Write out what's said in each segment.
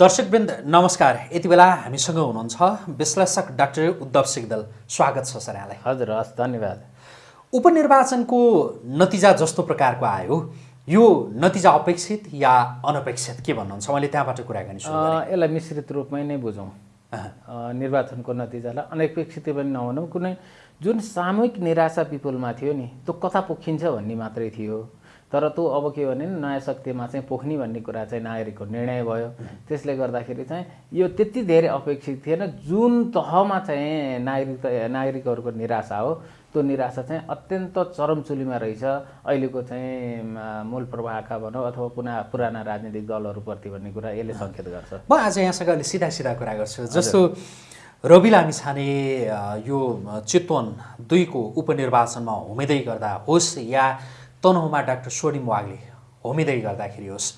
दर्शकवृन्द नमस्कार। यति बेला हामीसँग हुनुहुन्छ विश्लेषक डाक्टर उद्धव सिगदल। स्वागत छ सर यहाँलाई। हजुर हस् धन्यवाद। उपनिर्वाचनको नतिजा जस्तो प्रकारको आयो। यो नतिजा अपेक्षित या अनपेक्षित? के भन्नुहुन्छ? मैले त्यहाँबाट कुराकानी सुरु अ, यसलाई मिश्रित रूपमै नै बुझौँ। निर्वाचनको नतिजालाई अनपेक्षित पनि नभनौँ कुनै जुन सामूहिक निराशा पिपुलमा थियो नि त्यो कता पोखिन्छ भन्ने मात्रै थियो। तर त्यो अब के भने नयाँ शक्तिमा चाहिँ पोख्ने भन्ने कुरा चाहिँ नागरिकको निर्णय भयो। त्यसले गर्दाखेरि चाहिँ यो त्यति धेरै अपेक्षित थिएन। जुन तहमा चाहिँ नागरिक नागरिकहरूको निराशा हो त्यो निराशा चाहिँ अत्यन्त चरमचुलीमा रहेछ। अहिलेको चाहिँ मूल प्रवाहका भनौँ अथवा पुनः पुराना राजनीतिक दलहरूप्रति भन्ने कुरा यसले सङ्केत गर्छ। म आज यहाँसँग अलि सिधा सिधा कुरा गर्छु। जस्तो रवि लामिछाने अ, यो चितवन दुईको उपनिर्वाचनमा होमिँदै गर्दा होस् या तनहुमा डाक्टर स्वर्णिम वाग्ले होमिँदै गर्दाखेरि होस्।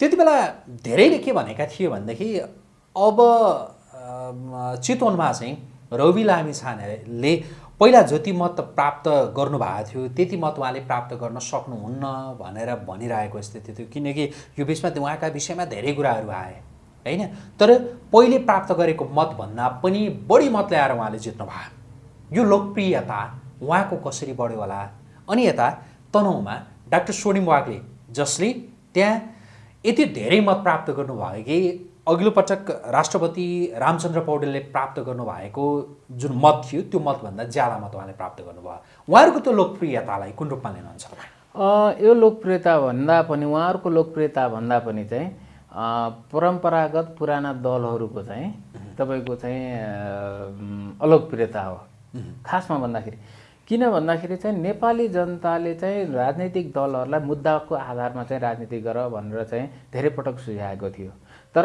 त्यति बेला धेरैले के भनेका थिए भनेदेखि अब चितवनमा चाहिँ रवि लामिछानेले पहिला जति मत प्राप्त गर्नुभएको थियो त्यति मत उहाँले प्राप्त गर्न सक्नुहुन्न भनेर भनिरहेको स्थिति थियो। किनकि यो बिचमा उहाँका विषयमा धेरै कुराहरू आए होइन? तर पहिले प्राप्त गरेको मतभन्दा पनि बढी मत ल्याएर उहाँले जित्नु भयो यो लोकप्रियता उहाँको कसरी बढ्यो होला? अनि यता तनहुमा डाक्टर स्वर्णिम वाग्ले जसले त्यहाँ यति धेरै मत प्राप्त गर्नुभयो कि अघिल्लो पटक राष्ट्रपति रामचन्द्र पौडेलले प्राप्त गर्नुभएको जुन मत थियो त्यो मतभन्दा ज्यादा मत उहाँले प्राप्त गर्नुभयो। उहाँहरूको त्यो लोकप्रियतालाई कुन रूपमा लिनुहुन्छ यो लोकप्रियता भन्दा पनि उहाँहरूको लोकप्रियता भन्दा पनि चाहिँ परम्परागत पुराना दलहरूको चाहिँ तपाईँको चाहिँ अलोकप्रियता हो। खासमा भन्दाखेरि किन भन्दाखेरि चाहिँ नेपाली जनताले चाहिँ राजनैतिक दलहरूलाई मुद्दाको आधारमा चाहिँ राजनीति गर भनेर चाहिँ धेरै पटक सुझाएको थियो। तर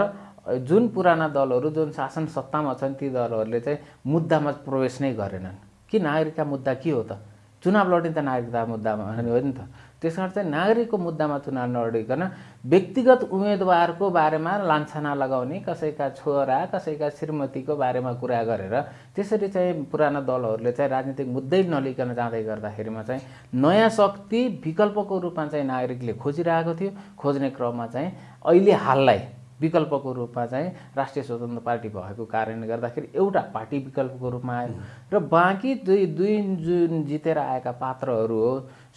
जुन पुराना दलहरू जुन शासन सत्तामा छन् ती दलहरूले चाहिँ मुद्दामा प्रवेश नै गरेनन्। कि नागरिकका मुद्दा के हो त? चुनाव लड्ने त नागरिकता मुद्दामा हो नि त। त्यस कारण चाहिँ नागरिकको मुद्दामा चुनाव नलडिकन व्यक्तिगत उम्मेदवारको बारेमा लान्छना लगाउने कसैका छोरा कसैका श्रीमतीको बारेमा कुरा गरेर त्यसरी चाहिँ पुराना दलहरूले चाहिँ राजनीतिक मुद्दै नलिकन जाँदै गर्दाखेरिमा चाहिँ नयाँ शक्ति विकल्पको रूपमा चाहिँ नागरिकले खोजिरहेको थियो। खोज्ने क्रममा चाहिँ अहिले हाललाई विकल्पको रूपमा चाहिँ राष्ट्रिय स्वतन्त्र पार्टी भएको कारणले गर्दाखेरि एउटा पार्टी विकल्पको रूपमा आयो। र बाँकी दुई दुई जुन जितेर आएका पात्रहरू हो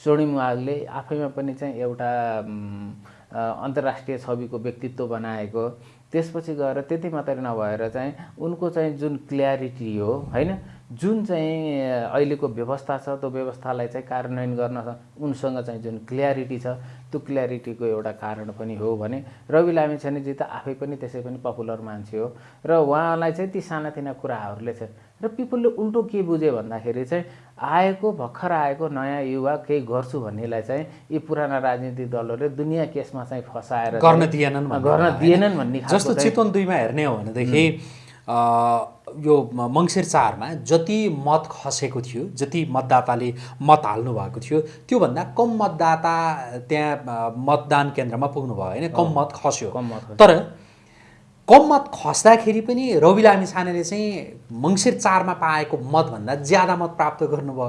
स्वर्णिम वागले आफैमा पनि चाहिँ एउटा अन्तर्राष्ट्रिय छविको व्यक्तित्व बनाएको। त्यसपछि गएर त्यति मात्रै नभएर चाहिँ उनको चाहिँ जुन क्ल्यारिटी हो होइन जुन चाहिँ अहिलेको व्यवस्था छ त्यो व्यवस्थालाई चाहिँ कार्यान्वयन गर्न उनसँग चाहिँ जुन क्ल्यारिटी छ त्यो क्ल्यारिटीको एउटा कारण पनि हो भने रवि लामिछानेजी त आफै पनि त्यसै पनि पपुलर मान्छे हो। र उहाँलाई चाहिँ ती सानातिना कुराहरूले चाहिँ र पिपुलले उल्टो के बुझे भन्दाखेरि चाहिँ आएको भर्खर आएको नयाँ युवा केही गर्छु भन्नेलाई चाहिँ यी पुराना राजनीतिक दलहरूले दुनियाँ केसमा चाहिँ फसाएर गर्न दिएनन् गर्न? दिएनन् भन्ने जस्तो चितवन दुईमा हेर्ने हो भनेदेखि यो मङ्सिर चारमा जति मत खसेको थियो जति मतदाताले मत हाल्नु भएको थियो त्योभन्दा कम मतदाता त्यहाँ मतदान केन्द्रमा पुग्नु भयो होइन कम मत खस्यो। तर कम मत खस्दाखेरि पनि रवि लामी छानेले चाहिँ मङ्सिर चारमा पाएको मतभन्दा ज्यादा मत प्राप्त गर्नुभयो।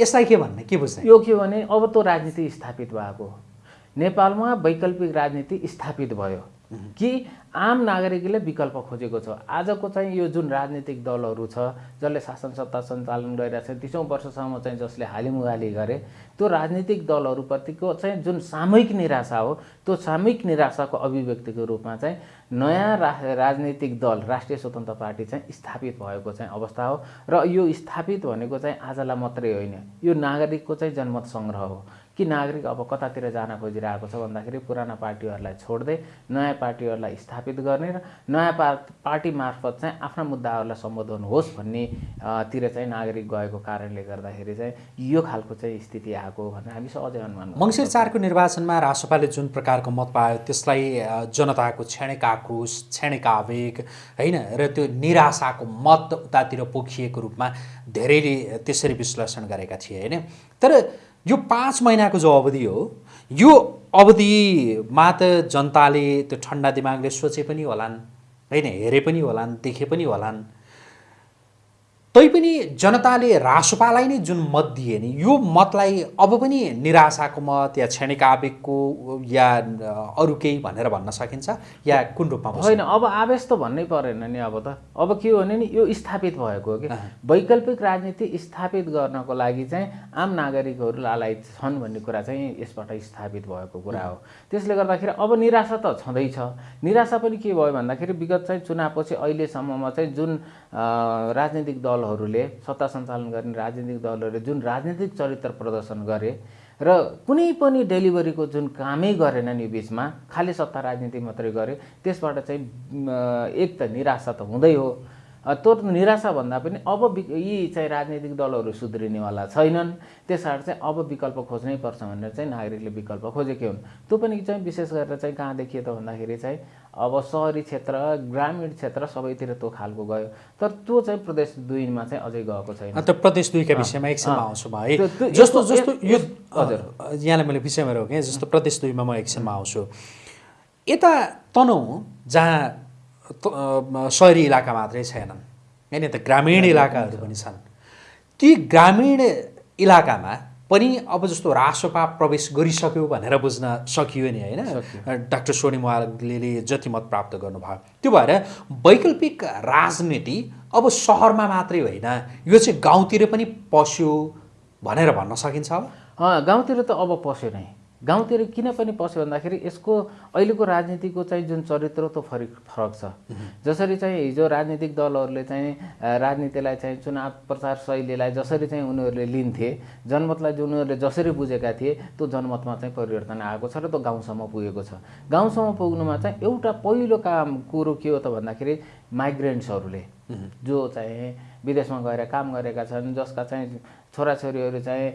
यसलाई के भन्ने? के बुझ्ने? यो के भने अब त्यो राजनीति स्थापित भएको। नेपालमा वैकल्पिक राजनीति स्थापित भयो। कि आम नागरिकले विकल्प खोजेको छ। आजको चाहिँ यो जुन राजनीतिक दलहरू छ जसले शासन सत्ता सञ्चालन गरिरहेको छ तिसौँ वर्षसम्म चाहिँ जसले हालिमुहाली गरे त्यो राजनीतिक दलहरूप्रतिको चाहिँ जुन सामूहिक निराशा हो त्यो सामूहिक निराशाको अभिव्यक्तिको रूपमा चाहिँ नयाँ रा राजनीतिक दल राष्ट्रिय स्वतन्त्र पार्टी चाहिँ स्थापित भएको चाहिँ अवस्था हो। र यो स्थापित भनेको चाहिँ आजलाई मात्रै होइन यो नागरिकको चाहिँ जनमत सङ्ग्रह हो। कि नागरिक अब कतातिर जान खोजिरहेको छ भन्दाखेरि पुराना पार्टीहरूलाई छोड्दै नयाँ पार्टीहरूलाई स्थापित गर्ने र नयाँ पा पार्टी मार्फत चाहिँ आफ्ना मुद्दाहरूलाई सम्बोधन होस् भन्ने अ, तिर चाहिँ नागरिक गएको कारणले गर्दाखेरि चाहिँ यो खालको चाहिँ स्थिति आएको भनेर हामी सहजै अनुमान। मङ्सिर चारको निर्वाचनमा रासपाले जुन प्रकारको मत पायो त्यसलाई जनताको क्षणिक आक्रोश क्षणिक आवेग होइन र त्यो निराशाको मत उतातिर पोखिएको रूपमा धेरैले त्यसरी विश्लेषण गरेका थिए होइन तर यो पाँच महिनाको जो अवधि हो यो अवधिमा त जनताले त्यो ठन्डा दिमागले सोचे पनि होलान् होइन हेरे पनि होलान् देखे पनि होलान्। तैपनि जनताले रासोपालाई नै जुन मत दिए नि यो मतलाई अब पनि निराशाको मत या क्षणिक आवेगको या अरू केही भनेर भन्न सकिन्छ? या कुन रूपमा? होइन अब आवेश त भन्नै परेन नि अब त। अब के हो भने नि यो स्थापित भएको हो कि। वैकल्पिक राजनीति स्थापित गर्नको लागि चाहिँ आम नागरिकहरू लालायत छन् भन्ने कुरा चाहिँ यसबाट स्थापित भएको कुरा हो। त्यसले गर्दाखेरि अब निराशा त छँदैछ। निराशा पनि के भयो भन्दाखेरि विगत चाहिँ चुनावपछि अहिलेसम्ममा चाहिँ जुन राजनीतिक दलहरूले सत्ता सञ्चालन गर्ने राजनीतिक दलहरूले जुन राजनीतिक चरित्र प्रदर्शन गरे र कुनै पनि डेलिभरीको जुन कामै गरेनन् यो बिचमा खालि सत्ता राजनीति मात्रै गरे त्यसबाट चाहिँ एक त निराशा त हुँदै हो। त्यो त निराशा भन्दा पनि अब यी चाहिँ राजनीतिक दलहरू सुध्रिनेवाला छैनन्। त्यस कारण चाहिँ अब विकल्प खोज्नै पर्छ भनेर चाहिँ नागरिकले विकल्प खोजेकै हुन्। त्यो पनि चाहिँ विशेष गरेर चाहिँ कहाँ देखियो त भन्दाखेरि चाहिँ अब सहरी क्षेत्र ग्रामीण क्षेत्र सबैतिर त्यो खालको गयो। तर त्यो चाहिँ प्रदेश दुईमा चाहिँ अझै गएको छैन। अन्त प्रदेश दुईका विषयमा एकछिनमा आउँछु म है जस्तो जस्तो यो हजुर। यहाँलाई मैले विषयमा रोकेँ जस्तो प्रदेश दुईमा म एकछिनमा आउँछु। यता तनहुँ जहाँ त- सहरी इलाका मात्रै छैनन्। होइन त ग्रामीण इलाकाहरू पनि छन्। ती ग्रामीण इलाकामा पनि अब जस्तो रासोपा प्रवेश गरिसक्यो भनेर बुझ्न सकियो नि होइन? डाक्टर सोनिम वाग्लेले जति मत प्राप्त गर्नुभयो। त्यो भएर वैकल्पिक राजनीति अब सहरमा मात्रै होइन। यो चाहिँ गाउँतिर पनि पस्यो भनेर भन्न सकिन्छ अब गाउँतिर त अब पस्यो नै। गाउँतिर किन पनि पस्यो भन्दाखेरि यसको अहिलेको राजनीतिको चाहिँ जुन चरित्र त्यो फरक फरक छ। जसरी चाहिँ हिजो राजनीतिक दलहरूले चाहिँ राजनीतिलाई चाहिँ चुनाव प्रचार शैलीलाई जसरी चाहिँ उनीहरूले लिन्थे जनमतलाई जो उनीहरूले जसरी बुझेका थिए त्यो जनमतमा चाहिँ परिवर्तन आएको छ र त्यो गाउँसम्म पुगेको छ। गाउँसम्म पुग्नुमा चाहिँ एउटा पहिलो काम कुरो के हो त भन्दाखेरि माइग्रेन्ट्सहरूले। जो चाहिँ विदेशमा गएर काम गरेका छन् जसका चाहिँ छोराछोरीहरू चाहिँ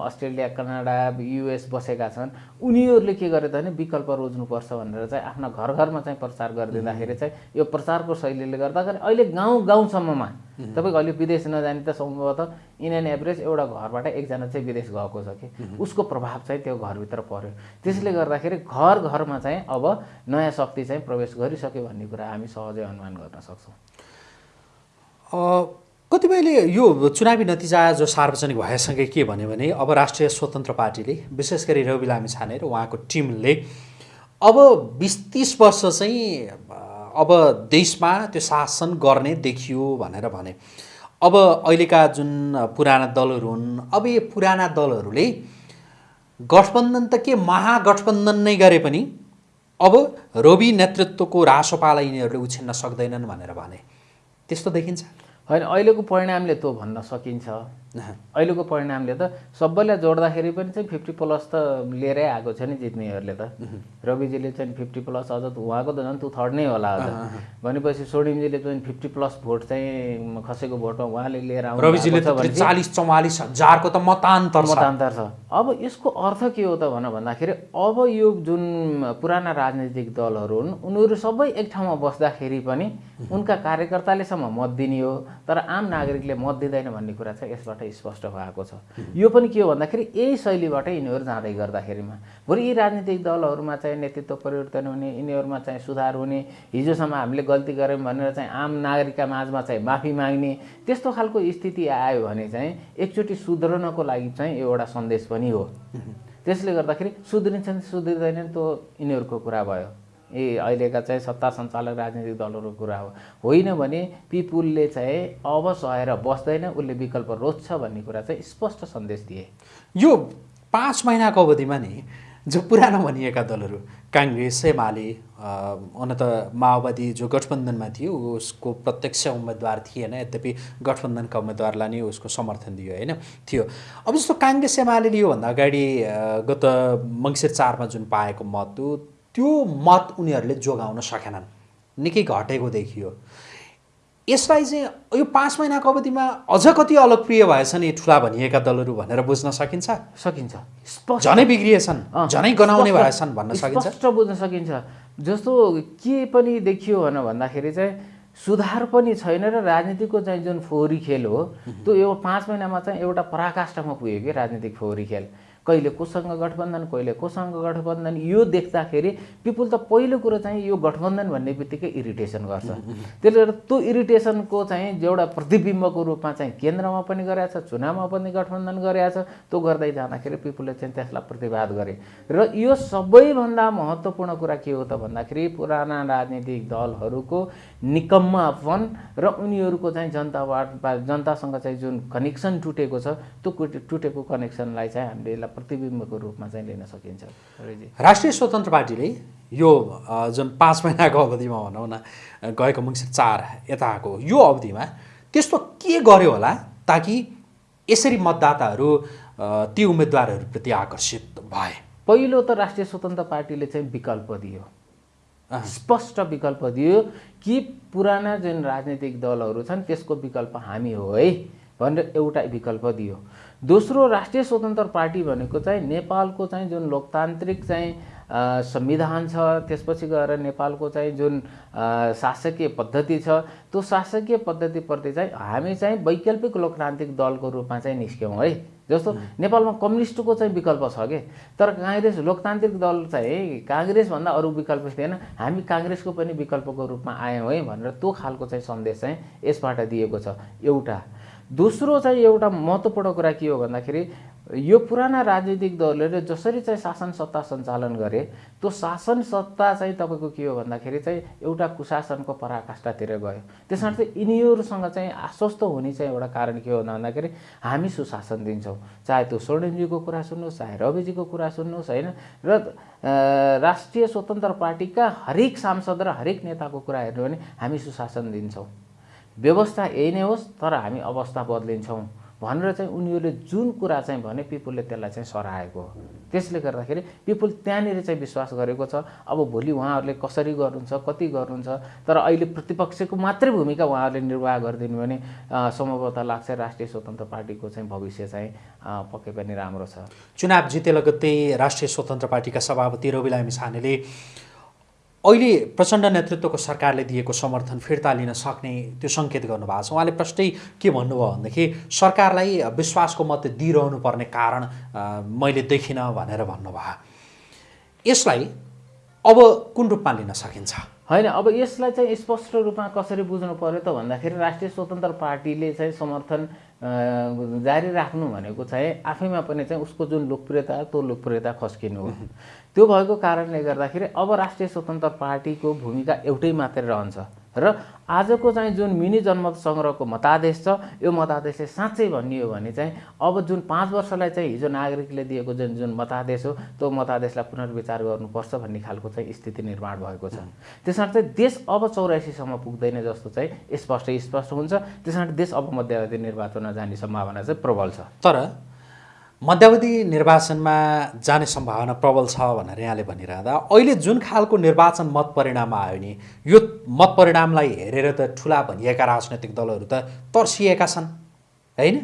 अस्ट्रेलिया कनाडा युएस बसेका छन् उनीहरूले के गरे त भने विकल्प रोज्नुपर्छ भनेर चाहिँ आफ्ना घर घरमा चाहिँ प्रचार गरिदिँदाखेरि चाहिँ यो प्रचारको शैलीले गर्दाखेरि अहिले गाउँ गाउँसम्ममा तपाईँको अहिले विदेश नजाने त सम्भवतः इन एन एभरेज एउटा घरबाट एकजना चाहिँ विदेश गएको छ कि? उसको प्रभाव चाहिँ त्यो घरभित्र पर्यो। त्यसले गर्दाखेरि घर घरमा चाहिँ अब नयाँ शक्ति चाहिँ प्रवेश गरिसक्यो भन्ने कुरा हामी सहजै अनुमान गर्न सक्छौँ। कतिपयले यो चुनावी नतिजा जो सार्वजनिक भएसँगै के भन्यो भने अब राष्ट्रिय स्वतन्त्र पार्टीले विशेष गरी रवि लामी छाने र उहाँको टिमले अब बिस तिस वर्ष चाहिँ अब देशमा त्यो शासन गर्ने देखियो भनेर भने। अब अहिलेका जुन पुराना दलहरू हुन् अब यो पुराना दलहरूले गठबन्धन त के महागठबन्धन नै गरे पनि अब रवि नेतृत्वको रासोपालाई यिनीहरूले उछिन्न सक्दैनन् भनेर भने। त्यस्तो देखिन्छ। होइन अहिलेको परिणामले त्यो भन्न सकिन्छ। अहिलेको परिणामले त सबैलाई जोड्दाखेरि पनि चाहिँ फिफ्टी प्लस त लिएरै आएको छ नि जित्नेहरूले त। रविजीले चाहिँ फिफ्टी प्लस अझ उहाँको त झन् टु थर्ड नै होला अझ। भनेपछि सोडिमजीले चाहिँ फिफ्टी प्लस भोट चाहिँ खसेको भोटमा उहाँले लिएर आउनु रविजीले चालिस चौवालिस हजारको त मतान्तर मतान्तर छ। अब यसको अर्थ के हो त भन भन्दाखेरि अब यो जुन पुराना राजनीतिक दलहरू हुन् उनीहरू सबै एक ठाउँमा बस्दाखेरि पनि उनका कार्यकर्तालेसम्म मत दिने हो तर आम नागरिकले मत दिँदैन भन्ने कुरा चाहिँ यसबाट। स्पष्ट भएको छ। यो पनि के हो भन्दाखेरि यही शैलीबाटै यिनीहरू जाँदै गर्दाखेरिमा। भोलि यी राजनीतिक दलहरूमा चाहिँ नेतृत्व परिवर्तन हुने यिनीहरूमा चाहिँ सुधार हुने हिजोसम्म हामीले गल्ती गऱ्यौँ भनेर चाहिँ आम नागरिकका माझमा चाहिँ माफी माग्ने त्यस्तो खालको स्थिति आयो भने चाहिँ एकचोटि सुध्रनको लागि चाहिँ एउटा सन्देश पनि हो। त्यसले गर्दाखेरि सुध्रिन्छन् सुध्रिँदैनन् त्यो यिनीहरूको कुरा भयो। ए अहिलेका चाहिँ सत्ता सञ्चालक राजनीतिक दलहरूको कुरा हो। होइन भने पिपुलले चाहिँ अब सहेर बस्दैन उसले विकल्प रोज्छ भन्ने कुरा चाहिँ स्पष्ट सन्देश दिए। यो पाँच महिनाको अवधिमा नि जो पुरानो भनिएका दलहरू काङ्ग्रेस एमाले हुन त माओवादी जो गठबन्धनमा थियो उसको प्रत्यक्ष उम्मेदवार थिएन यद्यपि गठबन्धनका उम्मेदवारलाई नै उसको समर्थन दियो होइन? थियो। अब जस्तो काङ्ग्रेस एमाले योभन्दा अगाडि गत मङ्सिर चारमा जुन पाएको मत त्यो मत उनीहरूले जोगाउन सकेनन्। निकै घटेको देखियो। यसलाई चाहिँ यो पाँच महिनाको अवधिमा अझ कति अलगप्रिय भएछन् यी ठुला भनिएका दलहरू भनेर बुझ्न सकिन्छ? सकिन्छ। झनै बिग्रिएछन् झनै गनाउने भएछन् भन्न सकिन्छ? बुझ्न सकिन्छ। जस्तो के पनि देखियो भन भन्दाखेरि चाहिँ सुधार पनि छैन र राजनीतिको चाहिँ जुन फोहोरी खेल हो त्यो यो पाँच महिनामा चाहिँ एउटा पराकाष्ठमा पुग्यो कि राजनीतिक फोहोरी खेल। कहिले कोसँग गठबन्धन कहिले कोसँग गठबन्धन यो देख्दाखेरि पिपुल त पहिलो कुरो चाहिँ यो गठबन्धन भन्ने बित्तिकै इरिटेसन गर्छ। त्यसले गर्दा त्यो इरिटेसनको चाहिँ एउटा प्रतिबिम्बको रूपमा चाहिँ केन्द्रमा पनि गरेका छ चुनावमा पनि गठबन्धन गरेका छ त्यो गर्दै जाँदाखेरि पिपुलले चाहिँ त्यसलाई प्रतिवाद गरे। र यो सबैभन्दा महत्त्वपूर्ण कुरा के हो त भन्दाखेरि पुराना राजनीतिक दलहरूको निकम्मापन र उनीहरूको चाहिँ जनताबाट जनतासँग चाहिँ जुन कनेक्सन टुटेको छ त्यो टुटेको कनेक्सनलाई चाहिँ हामीले यसलाई प्रतिबिम्बको रूपमा चाहिँ लिन सकिन्छ। राष्ट्रिय स्वतन्त्र पार्टीले यो जुन पाँच महिनाको अवधिमा भनौँ न गएको मङ्सिर चार यताको यो अवधिमा त्यस्तो के गर्यो होला ताकि यसरी मतदाताहरू ती उम्मेदवारहरूप्रति आकर्षित भए? पहिलो त राष्ट्रिय स्वतन्त्र पार्टीले चाहिँ विकल्प दियो। स्पष्ट विकल्प दियो कि पुराना जुन राजनीतिक दलहरू छन् त्यसको विकल्प हामी हो है भनेर एउटा विकल्प दियो। दोस्रो राष्ट्रिय स्वतन्त्र पार्टी भनेको चाहिँ नेपालको चाहिँ जुन लोकतान्त्रिक चाहिँ संविधान छ त्यसपछि गएर नेपालको चाहिँ जुन शासकीय पद्धति छ त्यो शासकीय पद्धतिप्रति चाहिँ हामी चाहिँ वैकल्पिक लोकतान्त्रिक दलको रूपमा चाहिँ निस्क्यौँ है। जस्तो नेपालमा कम्युनिस्टको चाहिँ विकल्प छ कि? तर काङ्ग्रेस लोकतान्त्रिक दल चाहिँ काङ्ग्रेसभन्दा अरू विकल्प थिएन हामी काङ्ग्रेसको पनि विकल्पको रूपमा आयौँ है भनेर त्यो खालको चाहिँ सन्देश चाहिँ यसबाट दिएको छ। एउटा दोस्रो चाहिँ एउटा महत्त्वपूर्ण कुरा के हो भन्दाखेरि यो पुराना राजनीतिक दलहरूले जसरी चाहिँ शासन सत्ता सञ्चालन गरे त्यो शासन सत्ता चाहिँ तपाईँको के हो भन्दाखेरि चाहिँ एउटा कुशासनको पराकाष्ठातिर गयो। त्यसमा चाहिँ यिनीहरूसँग चाहिँ आश्वस्त हुने चाहिँ एउटा कारण के हो भन्दाखेरि हामी सुशासन दिन्छौँ। चाहे त्यो स्वर्णिमजीको कुरा सुन्नुहोस् चाहे रविजीको कुरा सुन्नुहोस् होइन? र राष्ट्रिय स्वतन्त्र पार्टीका हरेक सांसद र हरेक नेताको कुरा हेर्नु भने हामी सुशासन दिन्छौँ। व्यवस्था यही नै होस् तर हामी अवस्था बदलिन्छौँ भनेर चाहिँ उनीहरूले जुन कुरा चाहिँ भने पिपुलले त्यसलाई चाहिँ सराएको हो। त्यसले गर्दाखेरि पिपुल त्यहाँनिर चाहिँ विश्वास गरेको छ अब भोलि उहाँहरूले कसरी गर्नुहुन्छ कति गर्नुहुन्छ तर अहिले प्रतिपक्षको मात्रै भूमिका उहाँहरूले निर्वाह गरिदिनु भने सम्भवतः लाग्छ राष्ट्रिय स्वतन्त्र पार्टीको चाहिँ भविष्य चाहिँ पक्कै पनि राम्रो छ। चुनाव जिते लगत्तै राष्ट्रिय स्वतन्त्र पार्टीका सभापति रवि छानेले अहिले प्रचण्ड नेतृत्वको सरकारले दिएको समर्थन फिर्ता लिन सक्ने त्यो सङ्केत गर्नुभएको छ। उहाँले प्रष्टै के भन्नुभयो भनेदेखि सरकारलाई विश्वासको मत दिइरहनु पर्ने कारण मैले देखिनँ भनेर भन्नुभयो। यसलाई अब कुन रूपमा लिन सकिन्छ? होइन अब यसलाई चाहिँ स्पष्ट रूपमा कसरी बुझ्नु पऱ्यो त भन्दाखेरि राष्ट्रिय स्वतन्त्र पार्टीले चाहिँ समर्थन जारी राख्नु भनेको चाहिँ आफैमा पनि चाहिँ उसको जुन लोकप्रियता त्यो लोकप्रियता खस्किनु हो। त्यो भएको कारणले गर्दाखेरि अब राष्ट्रिय स्वतन्त्र पार्टीको भूमिका एउटै मात्रै रहन्छ र आजको चाहिँ जुन मिनी जनमत सङ्ग्रहको मतादेश छ यो मतादेशले साँच्चै भन्ने हो भने चाहिँ अब जुन पाँच वर्षलाई चाहिँ हिजो नागरिकले दिएको जुन जुन मतादेश हो त्यो मतादेशलाई पुनर्विचार गर्नुपर्छ भन्ने खालको चाहिँ स्थिति निर्माण भएको छ। त्यस चाहिँ देश अब चौरासीसम्म पुग्दैन जस्तो चाहिँ स्पष्ट स्पष्ट हुन्छ। त्यस देश अब मध्यावधि निर्वाचनमा जाने सम्भावना चाहिँ प्रबल छ। तर मध्यावधि निर्वाचनमा जाने सम्भावना प्रबल छ भनेर यहाँले भनिरहँदा अहिले जुन खालको निर्वाचन मत परिणाम आयो नि यो मत परिणामलाई हेरेर त ठुला भनिएका राजनैतिक दलहरू त तर्सिएका छन् होइन?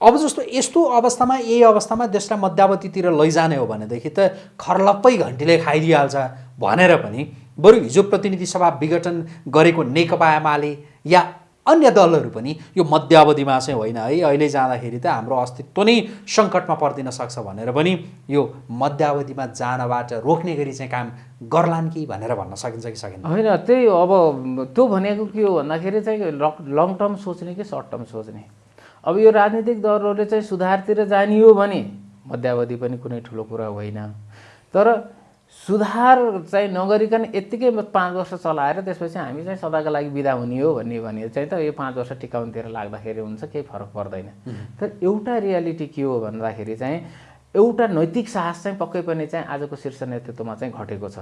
अब जस्तो यस्तो अवस्थामा यही अवस्थामा देशलाई मध्यावधितिर लैजाने हो भनेदेखि त खर्लप्पै घन्टीले खाइदिइहाल्छ भनेर पनि बरु हिजो प्रतिनिधि सभा विघटन गरेको नेकपा एमाले या अन्य दलहरू पनि यो मध्यावधिमा चाहिँ होइन है। अहिले जाँदाखेरि त हाम्रो अस्तित्व नै सङ्कटमा परिदिन सक्छ भनेर पनि यो मध्यावधिमा जानबाट रोक्ने गरी चाहिँ काम गर्लान् कि भनेर भन्न सकिन्छ कि सकिन्छ होइन त्यही अब त्यो भनेको के हो भन्दाखेरि चाहिँ लङ टर्म सोच्ने कि सर्ट टर्म सोच्ने? अब यो राजनीतिक दलहरूले चाहिँ सुधारतिर जाने हो भने मध्यावधि पनि कुनै ठुलो कुरा होइन। तर सुधार चाहिँ नगरिकन यत्तिकै पाँच वर्ष चलाएर त्यसपछि हामी चाहिँ सदाको लागि बिदा हुने हो भन्ने भने चाहिँ त यो पाँच वर्ष टिकाउनुतिर लाग्दाखेरि हुन्छ केही फरक पर्दैन। तर एउटा रियालिटी के हो भन्दाखेरि चाहिँ एउटा नैतिक साहस चाहिँ पक्कै पनि चाहिँ आजको शीर्ष नेतृत्वमा चाहिँ घटेको छ।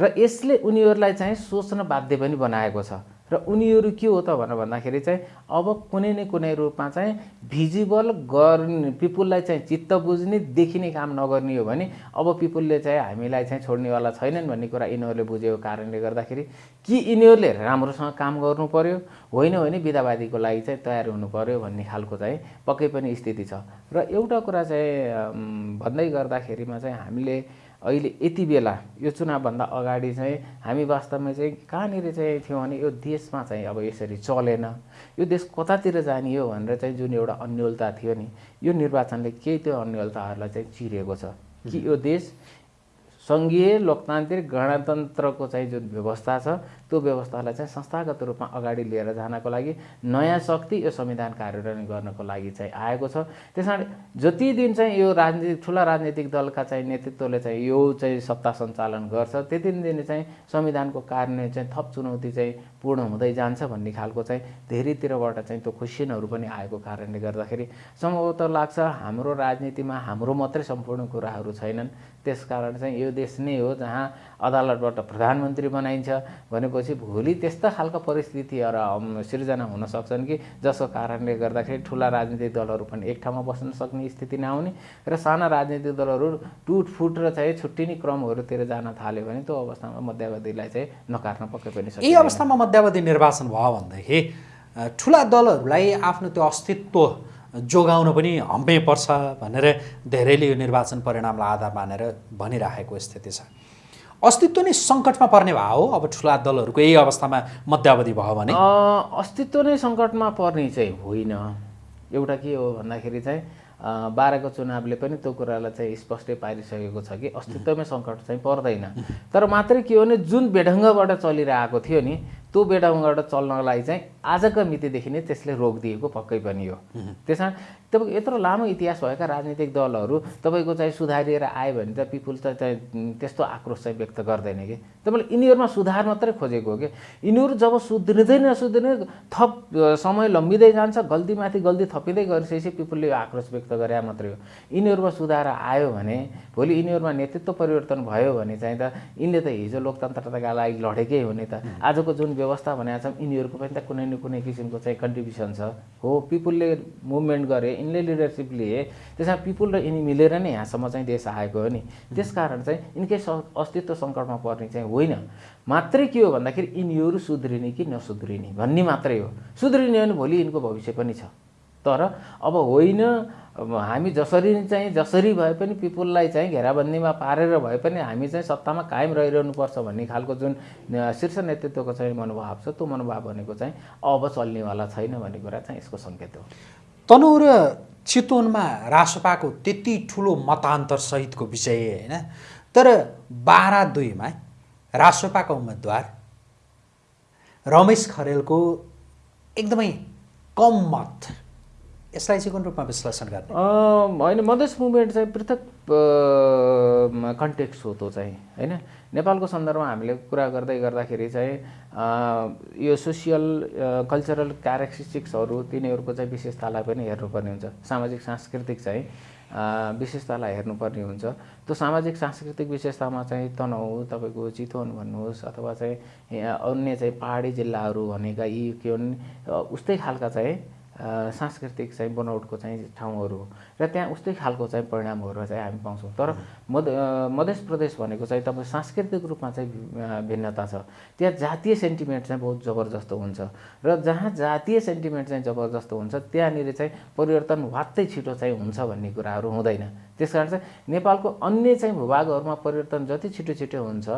र यसले उनीहरूलाई चाहिँ सोच्न बाध्य पनि बनाएको छ। र उनीहरू के हो त भनेर भन्दाखेरि चाहिँ अब कुनै न कुनै रूपमा चाहिँ भिजिबल गर्ने पिपुललाई चाहिँ चित्त बुझ्ने देखिने काम नगर्ने हो भने अब पिपुलले चाहिँ हामीलाई चाहिँ छोड्नेवाला छैनन् भन्ने कुरा यिनीहरूले बुझेको कारणले गर्दाखेरि कि यिनीहरूले राम्रोसँग काम गर्नु पर्यो होइन भने विधावादीको लागि चाहिँ तयार हुनु पर्यो भन्ने खालको चाहिँ पक्कै पनि स्थिति छ। र एउटा कुरा चाहिँ भन्दै गर्दाखेरिमा चाहिँ हामीले अहिले यति बेला यो चुनावभन्दा अगाडि चाहिँ हामी वास्तवमा चाहिँ कहाँनिर चाहिँ थियौँ भने यो देशमा चाहिँ अब यसरी चलेन। यो देश कतातिर जाने हो भनेर चाहिँ जुन एउटा अन्यलता थियो नि यो निर्वाचनले केही त्यो अन्यलताहरूलाई चाहिँ चिरेको छ कि यो देश सङ्घीय लोकतान्त्रिक गणतन्त्रको चाहिँ जुन व्यवस्था छ त्यो व्यवस्थालाई चाहिँ संस्थागत रूपमा अगाडि लिएर जानको लागि नयाँ शक्ति यो संविधान कार्यान्वयन गर्नको लागि चाहिँ आएको छ। त्यस कारण जति दिन चाहिँ यो राजनीतिक ठुला राजनीतिक दलका चाहिँ नेतृत्वले चाहिँ यो चाहिँ सत्ता सञ्चालन गर्छ त्यति दिन चाहिँ संविधानको कार्यान्वयन चाहिँ थप चुनौती चाहिँ पूर्ण हुँदै जान्छ भन्ने खालको चाहिँ धेरैतिरबाट चाहिँ त्यो क्वेसनहरू पनि आएको कारणले गर्दाखेरि सम्भवतः लाग्छ हाम्रो राजनीतिमा हाम्रो मात्रै सम्पूर्ण कुराहरू छैनन्। त्यसकारण चाहिँ यो देश नै हो जहाँ अदालतबाट प्रधानमन्त्री बनाइन्छ भनेपछि भोलि त्यस्ता खालका परिस्थितिहरू सिर्जना हुन सक्छन् कि जसको कारणले गर्दाखेरि ठुला राजनीतिक दलहरू पनि एक ठाउँमा बस्न सक्ने स्थिति नआउने र साना राजनीतिक दलहरू टुटफुट र चाहिँ छुट्टिने क्रमहरूतिर जान थाल्यो भने त्यो अवस्थामा मध्यावधिलाई चाहिँ नकार्न पक्कै पनि यही अवस्थामा मध्यावधि निर्वाचन भयो भनेदेखि ठुला दलहरूलाई आफ्नो त्यो अस्तित्व जोगाउन पनि हम्मे पर्छ भनेर धेरैले यो निर्वाचन परिणामलाई आधार मानेर भनिराखेको स्थिति छ। अस्तित्व नै सङ्कटमा पर्ने भयो हो। अब ठुला दलहरूको यही अवस्थामा मध्यावधि भयो भने। अस्तित्व नै सङ्कटमा पर्ने चाहिँ होइन। एउटा के हो भन्दाखेरि चाहिँ बाह्रको चुनावले पनि त्यो कुरालाई चाहिँ स्पष्टै पारिसकेको छ कि अस्तित्वमै सङ्कट चाहिँ पर्दैन। तर मात्रै के हो भने जुन बेढङ्गबाट चलिरहेको थियो नि त्यो बेडाउँबाट चल्नलाई चाहिँ आजको मितिदेखि नै त्यसले रोकिदिएको पक्कै पनि हो। त्यसमा तपाईँको यत्रो लामो इतिहास भएका राजनीतिक दलहरू तपाईँको चाहिँ सुधारिएर आयो भने त पिपुल त चाहिँ त्यस्तो आक्रोश चाहिँ व्यक्त गर्दैन कि? तपाईँले यिनीहरूमा सुधार मात्रै खोजेको हो कि? यिनीहरू जब सुध्रिँदै नसुध्रिने थप समय लम्बिँदै जान्छ गल्तीमाथि गल्ती थपिँदै गरिसकेपछि पिपुलले यो आक्रोश व्यक्त गरे मात्रै हो। यिनीहरूमा सुधार आयो भने भोलि यिनीहरूमा नेतृत्व परिवर्तन भयो भने चाहिँ त यिनले त हिजो लोकतन्त्रका लागि लडेकै हो नि त आजको जुन व्यवस्था भनेको छ यिनीहरूको पनि त कुनै न कुनै किसिमको चाहिँ कन्ट्रिब्युसन छ। हो पिपुलले मुभमेन्ट गरे यिनले लिडरसिप लिए त्यसमा पिपुल र यिनी मिलेर नै यहाँसम्म चाहिँ देश आएको हो नि। त्यसकारण चाहिँ यिनकै अस्तित्व सङ्कटमा पर्ने चाहिँ होइन। मात्रै के हो भन्दाखेरि यिनीहरू सुध्रिने कि नसुध्रिने भन्ने मात्रै हो। सुध्रिने भने भोलि यिनको भविष्य पनि छ। तर अब होइन हामी जसरी चाहिँ जसरी भए पनि पिपुललाई चाहिँ घेराबन्दीमा पारेर भए पनि हामी चाहिँ सत्तामा कायम रहिरहनुपर्छ भन्ने खालको जुन शीर्ष नेतृत्वको चाहिँ मनोभाव छ त्यो मनोभाव भनेको चाहिँ अब चल्नेवाला छैन भन्ने कुरा चाहिँ यसको सङ्केत हो। तनहु र चितवनमा रासपाको त्यति ठुलो मतान्तर सहितको विषय होइन? तर बाह्र दुईमा रासपाका उम्मेदवार रमेश खरेलको एकदमै कम मत यसलाई चाहिँ कुन रूपमा विश्लेषण गर्ने? होइन मधेस मुभमेन्ट चाहिँ पृथक कन्टेक्स्ट हो त्यो चाहिँ होइन? नेपालको सन्दर्भमा हामीले कुरा गर्दै गर्दाखेरि चाहिँ यो सोसियल कल्चरल क्यारेक्टरिस्टिक्सहरू तिनीहरूको चाहिँ विशेषतालाई पनि हेर्नुपर्ने हुन्छ। सामाजिक सांस्कृतिक चाहिँ विशेषतालाई हेर्नुपर्ने हुन्छ। त्यो सामाजिक सांस्कृतिक विशेषतामा चाहिँ तनहु तपाईँको चितवन भन्नुहोस् अथवा चाहिँ अन्य चाहिँ पहाडी जिल्लाहरू भनेका यी के भन् उस्तै खालका चाहिँ सांस्कृतिक चाहिँ बनौटको चाहिँ ठाउँहरू र त्यहाँ उस्तै खालको चाहिँ परिणामहरू चाहिँ हामी पाउँछौँ। तर मध मध्य प्रदेश भनेको चाहिँ तपाईँ सांस्कृतिक रूपमा चाहिँ भिन्नता छ। त्यहाँ जातीय सेन्टिमेन्ट चाहिँ बहुत जबरजस्त हुन्छ। र जहाँ जातीय सेन्टिमेन्ट चाहिँ जबरजस्त हुन्छ त्यहाँनिर चाहिँ परिवर्तन वात्तै छिटो चाहिँ हुन्छ भन्ने कुराहरू हुँदैन। त्यस कारण चाहिँ नेपालको अन्य चाहिँ भूभागहरूमा परिवर्तन जति छिटो छिटो हुन्छ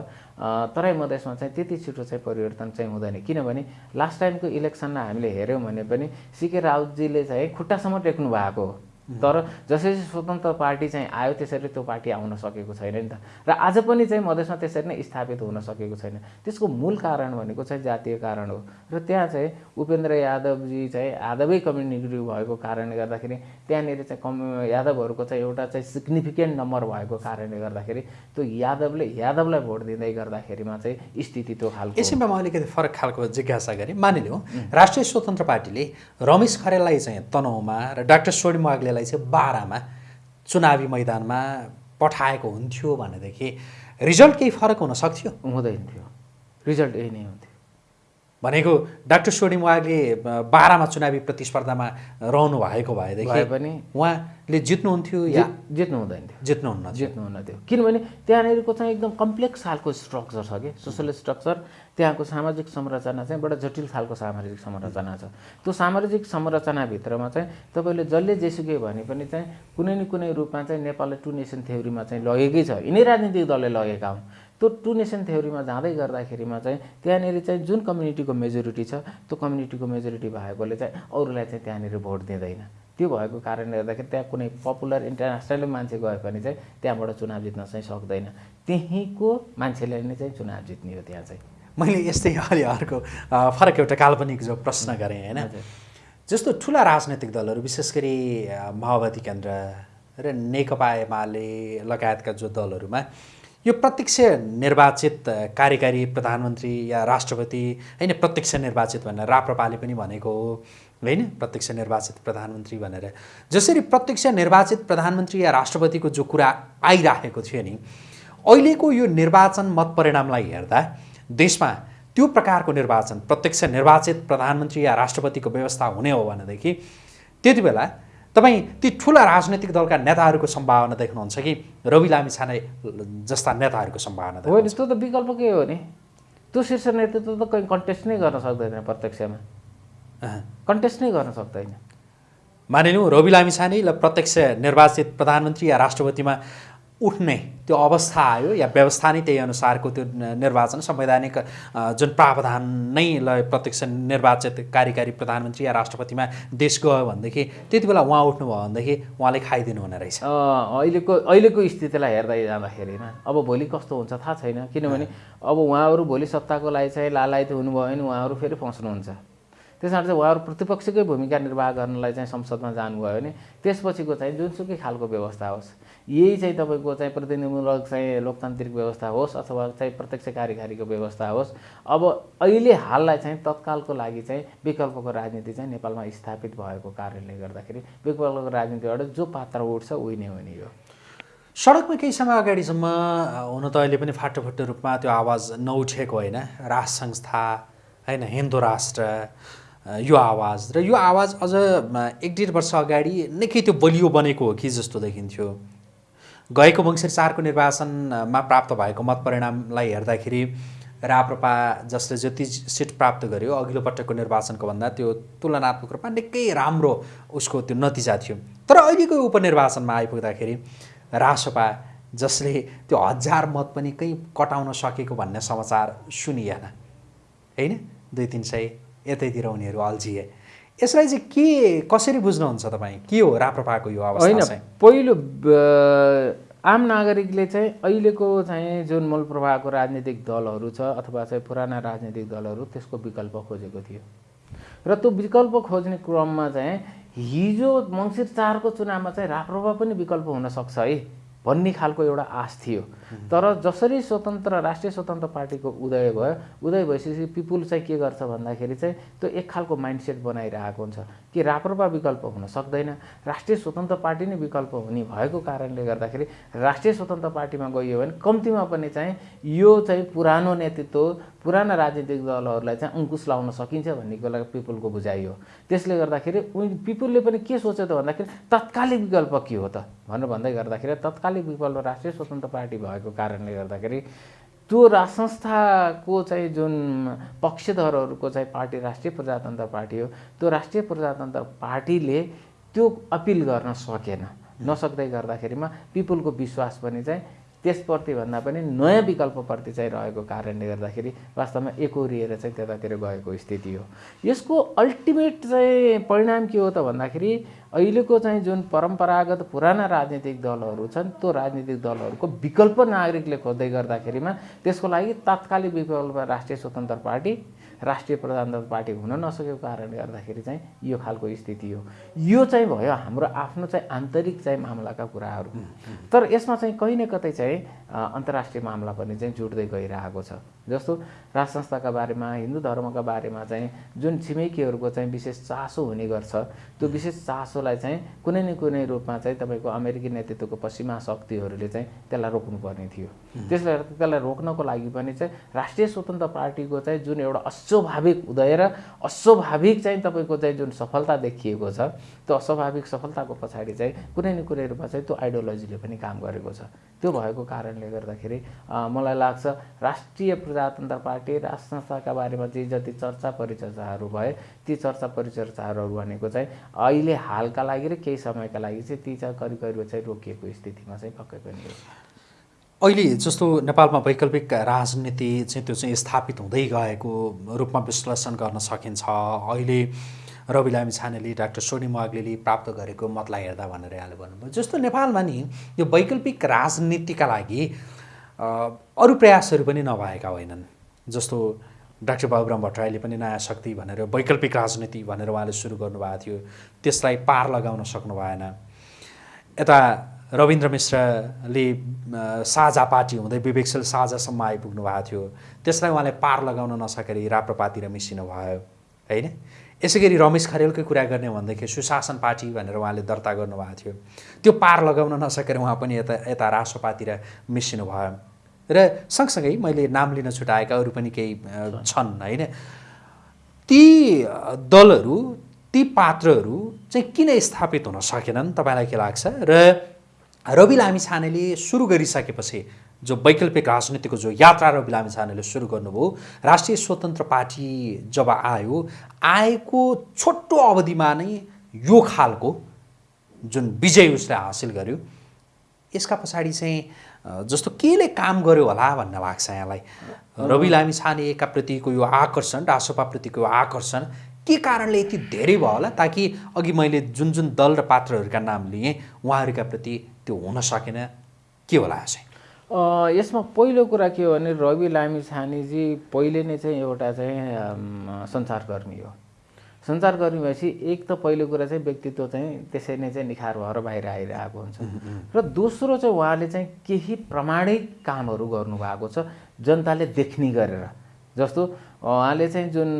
तराई मधेसमा चाहिँ त्यति छिटो चाहिँ परिवर्तन चाहिँ हुँदैन। किनभने लास्ट टाइमको इलेक्सनमा हामीले हेऱ्यौँ भने पनि सिके राउतजीले चाहिँ खुट्टासम्म टेक्नु भएको हो। तर जसरी स्वतन्त्र पार्टी चाहिँ आयो त्यसरी त्यो पार्टी आउन सकेको छैन नि त। र आज पनि चाहिँ मधेसमा त्यसरी नै स्थापित हुन सकेको छैन। त्यसको मूल कारण भनेको चाहिँ जातीय कारण हो। र त्यहाँ चाहिँ उपेन्द्र यादवजी चाहिँ यादवै कम्युनिटी भएको कारणले गर्दाखेरि त्यहाँनिर चाहिँ कम यादवहरूको चाहिँ एउटा चाहिँ सिग्निफिकेन्ट नम्बर भएको कारणले गर्दाखेरि त्यो यादवले यादवलाई भोट दिँदै गर्दाखेरिमा चाहिँ स्थिति त्यो खालको यसैमा म अलिकति फरक खालको जिज्ञासा गरेँ। मानिलिउँ राष्ट्रिय स्वतन्त्र पार्टीले रमेश खरेललाई चाहिँ तनहुमा र डाक्टर वाग्लेलाई उहाँलाई चाहिँ बाह्रमा चुनावी मैदानमा पठाएको हुन्थ्यो भनेदेखि रिजल्ट केही फरक हुन सक्थ्यो? हुँदैन थियो रिजल्ट यही नै हुन्थ्यो। भनेको डाक्टर सोडिम वागले बाह्रमा चुनावी प्रतिस्पर्धामा रहनु भएको भएदेखि भए पनि उहाँले जित्नुहुन्थ्यो या जित- जित्नु हुँदैन थियो? जित्नुहुन्न? जित्नुहुन्न थियो। किनभने त्यहाँनिरको चाहिँ एकदम कम्प्लेक्स खालको स्ट्रक्चर छ कि सोसल स्ट्रक्चर। त्यहाँको सामाजिक संरचना चाहिँ बडा जटिल खालको सामाजिक संरचना छ। त्यो सामाजिक संरचनाभित्रमा चाहिँ तपाईँले जसले जेसुकै भने पनि चाहिँ कुनै न कुनै रूपमा चाहिँ नेपाललाई टु नेसन थ्योरीमा चाहिँ लगेकै छ। यिनै राजनीतिक दलले लगेका हुन्। त्यो टु नेसन थ्योरीमा जाँदै गर्दाखेरिमा चाहिँ त्यहाँनिर चाहिँ जुन कम्युनिटीको मेजोरिटी छ त्यो कम्युनिटीको मेजोरिटी भएकोले चाहिँ अरूलाई चाहिँ त्यहाँनिर भोट दिँदैन। त्यो भएको कारणले गर्दाखेरि त्यहाँ कुनै पपुलर इन्टरनेसनल मान्छे गए पनि चाहिँ त्यहाँबाट चुनाव जित्न चाहिँ सक्दैन। त्यहीँको मान्छेले नै चाहिँ चुनाव जित्ने हो त्यहाँ चाहिँ। मैले यस्तै अलि अर्को फरक एउटा काल्पनिक जो प्रश्न गरेँ होइन। जस्तो ठुला राजनैतिक दलहरू विशेष गरी माओवादी केन्द्र र नेकपा एमाले लगायतका जो दलहरूमा यो प्रत्यक्ष निर्वाचित कार्यकारी प्रधानमन्त्री या राष्ट्रपति होइन प्रत्यक्ष निर्वाचित भनेर राप्रपाले पनि भनेको हो होइन? प्रत्यक्ष निर्वाचित प्रधानमन्त्री भनेर। जसरी प्रत्यक्ष निर्वाचित प्रधानमन्त्री या राष्ट्रपतिको जो कुरा आइराखेको थियो नि अहिलेको यो निर्वाचन मत परिणामलाई हेर्दा देशमा त्यो प्रकारको निर्वाचन प्रत्यक्ष निर्वाचित प्रधानमन्त्री या राष्ट्रपतिको व्यवस्था हुने हो भनेदेखि त्यति बेला तपाईँ ती ठुला राजनैतिक दलका नेताहरूको सम्भावना देख्नुहुन्छ कि? रवि लामी छाने जस्ता नेताहरूको सम्भावना होइन त्यो त विकल्प के हो नि? त्यो शीर्ष नेतृत्व त कहीँ कन्टेस्ट नै गर्न सक्दैन प्रत्यक्षमा। कन्टेस्ट नै गर्न सक्दैन। मानिलिउँ रवि लामी छाने ल प्रत्यक्ष निर्वाचित प्रधानमन्त्री या राष्ट्रपतिमा उठ्ने त्यो अवस्था आयो या व्यवस्था नै त्यही अनुसारको त्यो निर्वाचन संवैधानिक जुन प्रावधान नै ल प्रत्यक्ष निर्वाचित कार्यकारी प्रधानमन्त्री या राष्ट्रपतिमा देश गयो भनेदेखि त्यति बेला उहाँ उठ्नुभयो भनेदेखि उहाँले खाइदिनु हुने रहेछ। अहिलेको अहिलेको स्थितिलाई हेर्दै जाँदाखेरिमा अब भोलि कस्तो हुन्छ थाहा छैन किनभने अब उहाँहरू भोलि सत्ताको लागि चाहिँ लालायत हुनुभयो भने उहाँहरू फेरि फस्नुहुन्छ। त्यस कारण चाहिँ उहाँहरू प्रतिपक्षकै भूमिका निर्वाह गर्नलाई चाहिँ संसदमा जानुभयो भने त्यसपछिको चाहिँ जुनसुकै खालको व्यवस्था होस् यही चाहिँ तपाईँको चाहिँ प्रतिनिधिमूलक चाहिँ लोकतान्त्रिक व्यवस्था होस् अथवा चाहिँ प्रत्यक्ष कार्यकारीको व्यवस्था होस् अब अहिले हाललाई चाहिँ तत्कालको लागि चाहिँ विकल्पको राजनीति चाहिँ नेपालमा स्थापित भएको कारणले गर्दाखेरि विकल्पको राजनीतिबाट जो पात्र उठ्छ उही नै हुने हो सडकमा केही समय अगाडिसम्म हुन त अहिले पनि फाटोफुट्टो रूपमा त्यो आवाज नउठेको होइन। राष्ट्र संस्था होइन हिन्दू राष्ट्र यो आवाज र यो आवाज अझ एक डेढ वर्ष अगाडि निकै त्यो बलियो बनेको हो कि जस्तो देखिन्थ्यो। गएको मङ्सिर चारको निर्वाचनमा प्राप्त भएको मत परिणामलाई हेर्दाखेरि राप्रपा जसले जति सिट प्राप्त गर्यो अघिल्लो पटकको निर्वाचनको भन्दा त्यो तुलनात्मक रूपमा निकै राम्रो उसको त्यो नतिजा थियो। तर अहिलेको उपनिर्वाचनमा आइपुग्दाखेरि रासपा जसले त्यो हजार मत पनि कहीँ कटाउन सकेको भन्ने समाचार सुनिएन। होइन? दुई तिन सय यतैतिर उनीहरू अल्झिए यसलाई चाहिँ के कसरी बुझ्नुहुन्छ तपाईँ? के हो राप्रपाको यो अवस्था होइन चाहिँ? पहिलो आम नागरिकले चाहिँ अहिलेको चाहिँ जुन मूल प्रवाहको राजनीतिक दलहरू छ अथवा चाहिँ पुराना राजनीतिक दलहरू त्यसको विकल्प खोजेको थियो। र त्यो विकल्प खोज्ने क्रममा चाहिँ हिजो मङ्सिर चारको चुनावमा चाहिँ राप्रपा पनि विकल्प हुनसक्छ है। भन्ने खालको एउटा आश थियो। तर जसरी स्वतन्त्र राष्ट्रिय स्वतन्त्र पार्टीको उदय भयो उदय भइसकेपछि पिपुल चाहिँ के गर्छ भन्दाखेरि चाहिँ त्यो एक खालको माइन्डसेट बनाइरहेको हुन्छ कि राप्रपा विकल्प हुन सक्दैन। राष्ट्रिय स्वतन्त्र पार्टी नै विकल्प हुने भएको कारणले गर्दाखेरि राष्ट्रिय स्वतन्त्र पार्टीमा गइयो भने कम्तीमा पनि चाहिँ यो चाहिँ पुरानो नेतृत्व पुराना राजनीतिक दलहरूलाई चाहिँ अङ्कुश लाउन सकिन्छ भन्ने कुरा पिपुलको बुझाइ हो। त्यसले गर्दाखेरि उनी पिपुलले पनि के सोच्यो त भन्दाखेरि तत्कालिक विकल्प के हो त? भनेर भन्दै गर्दाखेरि तत्कालिक विकल्प राष्ट्रिय स्वतन्त्र पार्टी भएको कारणले गर्दाखेरि त्यो राज संस्थाको चाहिँ जुन पक्षधरहरूको चाहिँ पार्टी राष्ट्रिय प्रजातन्त्र पार्टी हो त्यो राष्ट्रिय प्रजातन्त्र पार्टीले त्यो अपिल गर्न सकेन। नसक्दै गर्दाखेरिमा पिपुलको विश्वास पनि चाहिँ त्यसप्रति भन्दा पनि नयाँ विकल्पप्रति चाहिँ रहेको कारणले गर्दाखेरि वास्तवमा एकोरिएर चाहिँ त्यतातिर गएको स्थिति हो। यसको अल्टिमेट चाहिँ परिणाम के हो त भन्दाखेरि अहिलेको चाहिँ जुन परम्परागत पुराना राजनीतिक दलहरू छन् त्यो राजनीतिक दलहरूको विकल्प नागरिकले खोज्दै गर्दाखेरिमा त्यसको लागि तात्कालिक विकल्प राष्ट्रिय स्वतन्त्र पार्टी राष्ट्रिय प्रजातन्त्र पार्टी हुन नसकेको कारणले गर्दाखेरि चाहिँ यो खालको स्थिति हो। यो चाहिँ भयो हाम्रो आफ्नो चाहिँ आन्तरिक चाहिँ मामलाका कुराहरू। तर यसमा चाहिँ कहीँ न कतै चाहिँ अन्तर्राष्ट्रिय मामला पनि चाहिँ जुट्दै गइरहेको छ। जस्तो राज संस्थाका बारेमा हिन्दू धर्मका बारेमा चाहिँ जुन छिमेकीहरूको चाहिँ विशेष चासो हुने गर्छ त्यो विशेष चासोलाई चाहिँ कुनै न कुनै रूपमा चाहिँ तपाईँको अमेरिकी नेतृत्वको पश्चिमा शक्तिहरूले चाहिँ त्यसलाई रोक्नुपर्ने थियो। त्यसले गर्दा त्यसलाई रोक्नको लागि पनि चाहिँ राष्ट्रिय स्वतन्त्र पार्टीको चाहिँ जुन एउटा अस्वाभाविक उदय र अस्वाभाविक चाहिँ तपाईँको चाहिँ जुन सफलता देखिएको छ त्यो अस्वाभाविक सफलताको पछाडि चाहिँ कुनै न कुनै रूपमा चाहिँ त्यो आइडियोलोजीले पनि काम गरेको छ। त्यो भएको कारणले गर्दाखेरि मलाई लाग्छ राष्ट्रिय प्रजातन्त्र पार्टी राष्ट्र संस्थाका बारेमा जे जति चर्चा परिचर्चाहरू भए ती चर्चा परिचर्चाहरू भनेको चाहिँ अहिले हालका लागि र केही समयका लागि चाहिँ ती चाहिँ करिब करिब चाहिँ रोकिएको स्थितिमा चाहिँ पक्कै पनि हो। अहिले जस्तो नेपालमा वैकल्पिक राजनीति चाहिँ त्यो चाहिँ स्थापित हुँदै गएको रूपमा विश्लेषण गर्न सकिन्छ। अहिले रवि लामी छानेले डाक्टर सोनी माग्लेले प्राप्त गरेको मतलाई हेर्दा भनेर यहाँले भन्नुभयो। जस्तो नेपालमा नि यो वैकल्पिक राजनीतिका लागि अरू प्रयासहरू पनि नभएका होइनन्। जस्तो डाक्टर बाबुराम भट्टराईले पनि नयाँ शक्ति भनेर वैकल्पिक राजनीति भनेर उहाँले सुरु गर्नुभएको थियो त्यसलाई पार लगाउन सक्नु भएन। यता रविन्द्र मिश्रले साझा पार्टी हुँदै विवेकशील साझासम्म आइपुग्नु भएको थियो। त्यसलाई उहाँले पार लगाउन नसकेर राप्रपातिर मिसिनु भयो होइन? यसै गरी रमेश खरेलकै कुरा गर्ने भन्दाखेरि सुशासन पार्टी भनेर उहाँले दर्ता गर्नुभएको थियो। त्यो पार लगाउन नसकेर उहाँ पनि यता यता रासोपातिर मिसिनु भयो। र सँगसँगै मैले नाम लिन छुट्याएका अरू पनि केही छन्। होइन। ती दलहरू ती पात्रहरू चाहिँ किन स्थापित हुन सकेनन् तपाईँलाई के लाग्छ? र रवि लामी छानेले सुरु गरिसकेपछि जो वैकल्पिक राजनीतिको जो यात्रा र बिलामी छानेले सुरु गर्नुभयो राष्ट्रिय स्वतन्त्र पार्टी जब आयो आएको छोटो अवधिमा नै यो खालको जुन विजय उसले हासिल गर्यो यसका पछाडि चाहिँ जस्तो केले काम गर्यो होला भन्ने लाग्छ यहाँलाई। रवि लामी छानेका प्रतिको यो आकर्षण रासोपाप्रतिको यो आकर्षण के कारणले यति धेरै भयो होला ताकि अघि मैले जुन जुन दल र पात्रहरूका नाम लिएँ उहाँहरूका प्रति त्यो हुन सकेन? के होला चाहिँ यसमा पहिलो कुरा के हो भने रवि लामी छानेजी पहिले नै चाहिँ एउटा चाहिँ सञ्चारकर्मी हो। सञ्चारकर्मी भएपछि एक त पहिलो कुरा चाहिँ व्यक्तित्व चाहिँ त्यसै नै चाहिँ निखार भएर बाहिर आइरहेको हुन्छ। र दोस्रो चाहिँ उहाँले चाहिँ केही प्रमाणित कामहरू गर्नुभएको छ जनताले देख्ने गरेर। जस्तो उहाँले चाहिँ जुन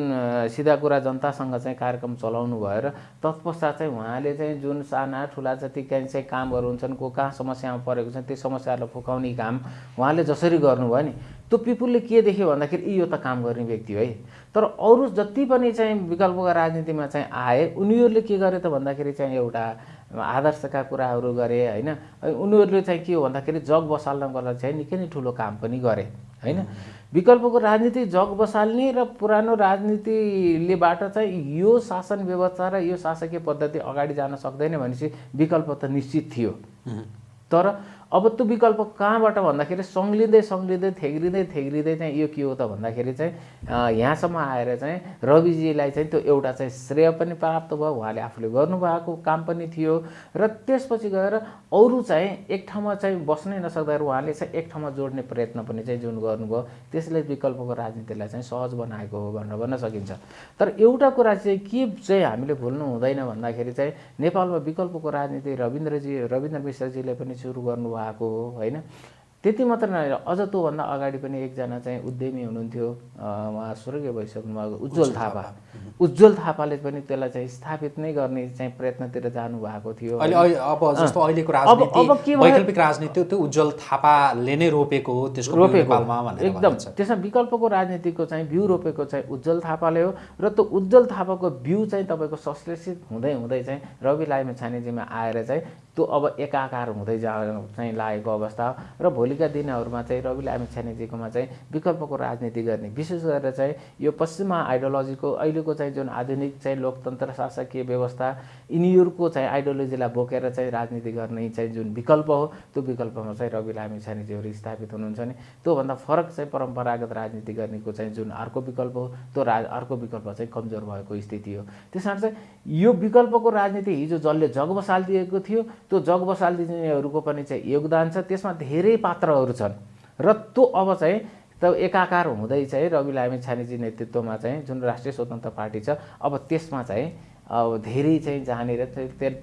सिधा कुरा जनतासँग चाहिँ कार्यक्रम चलाउनु भयो र तत्पश्चात चाहिँ उहाँले चाहिँ जुन साना ठुला जति चाहिँ कामहरू हुन्छन् को कहाँ समस्यामा परेको छ त्यो समस्याहरूलाई फुकाउने काम उहाँले जसरी गर्नुभयो नि। त्यो पिपुलले के देख्यो भन्दाखेरि यो त काम गर्ने व्यक्ति है तर अरू जति पनि चाहिँ विकल्पको राजनीतिमा चाहिँ आए उनीहरूले के गरे त भन्दाखेरि चाहिँ एउटा आदर्शका कुराहरू गरे होइन? उनीहरूले चाहिँ के हो भन्दाखेरि जग बसाल्नको लागि चाहिँ निकै नै ठुलो काम पनि गरे होइन? विकल्पको राजनीति जग बसाल्ने र पुरानो राजनीतिलेबाट चाहिँ यो शासन व्यवस्था र यो शासकीय पद्धति अगाडि जान सक्दैन भनेपछि विकल्प त निश्चित थियो। तर अब त्यो विकल्प कहाँबाट भन्दाखेरि सङ्लिँदै सङ्लिँदै थेग्रिँदै थेग्रिँदै चाहिँ यो के हो त भन्दाखेरि चाहिँ यहाँसम्म आएर चाहिँ रविजीलाई चाहिँ त्यो एउटा चाहिँ श्रेय पनि प्राप्त भयो। उहाँले आफूले गर्नुभएको काम पनि थियो र त्यसपछि गएर अरू चाहिँ एक ठाउँमा चाहिँ बस्नै नसक्दाखेरि उहाँले चाहिँ एक ठाउँमा जोड्ने प्रयत्न पनि चाहिँ जुन गर्नुभयो त्यसले विकल्पको राजनीतिलाई चाहिँ सहज बनाएको हो भनेर भन्न सकिन्छ। तर एउटा कुरा चाहिँ के चाहिँ हामीले भुल्नु हुँदैन भन्दाखेरि चाहिँ नेपालमा विकल्पको राजनीति रविन्द्रजी रविन्द्र मिश्रजीले पनि सुरु गर्नुभयो। हो होइन? त्यति मात्र नभएर अझ त्योभन्दा अगाडि पनि एकजना चाहिँ उद्यमी हुनुहुन्थ्यो उहाँ स्वर्गीय भइसक्नु भएको उज्जवल थापा। उज्जवल थापाले पनि त्यसलाई चाहिँ स्थापित नै गर्ने चाहिँ प्रयत्नतिर जानुभएको थियो अब जस्तो अहिलेको राजनीति वैकल्पिक राजनीति त्यो उज्जवल थापाले नै रोपेको हो त्यसको रोपेको एकदम। त्यसमा विकल्पको राजनीतिको चाहिँ बिउ रोपेको चाहिँ उज्जवल थापाले हो र त्यो उज्जवल थापाको बिउ चाहिँ तपाईँको संश्लेषित हुँदै हुँदै चाहिँ रवि लाइमे छानेजीमा आएर चाहिँ त्यो अब एकाकार हुँदै जा चाहिँ लागेको अवस्था र भोलिका दिनहरूमा चाहिँ रवि लामी छानेजीकोमा चाहिँ विकल्पको राजनीति गर्ने विशेष गरेर चाहिँ यो पश्चिमा आइडियोलोजीको अहिलेको चाहिँ जुन आधुनिक चाहिँ लोकतन्त्र शासकीय व्यवस्था यिनीहरूको चाहिँ आइडियोलोजीलाई बोकेर चाहिँ राजनीति गर्ने चाहिँ जुन विकल्प हो त्यो विकल्पमा चाहिँ रवि लामी छानेजीहरू स्थापित हुनुहुन्छ भने त्योभन्दा फरक चाहिँ परम्परागत राजनीति गर्नेको चाहिँ जुन अर्को विकल्प हो त्यो रा अर्को विकल्प चाहिँ कमजोर भएको स्थिति हो। त्यस कारण चाहिँ यो विकल्पको राजनीति हिजो जसले जग बसालिदिएको थियो त्यो जग बसालिदिनेहरूको पनि चाहिँ योगदान छ। त्यसमा धेरै पात्रहरू छन्। र त्यो अब चाहिँ त एकाकार हुँदै चाहिँ रवि लामी छानेजी नेतृत्वमा चाहिँ जुन राष्ट्रिय स्वतन्त्र पार्टी छ अब त्यसमा चाहिँ अब धेरै चाहिँ जहाँनिर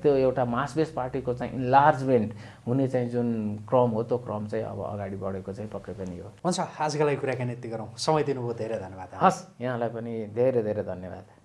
त्यो एउटा मास बेस पार्टीको चाहिँ इन्लार्जमेन्ट हुने चाहिँ जुन क्रम हो त्यो क्रम चाहिँ अब अगाडि बढेको चाहिँ पक्कै पनि हो। हुन्छ आजको लागि कुराकानी यति गरौँ। समय दिनुभयो धेरै धन्यवाद। हस् यहाँलाई पनि धेरै धेरै धन्यवाद।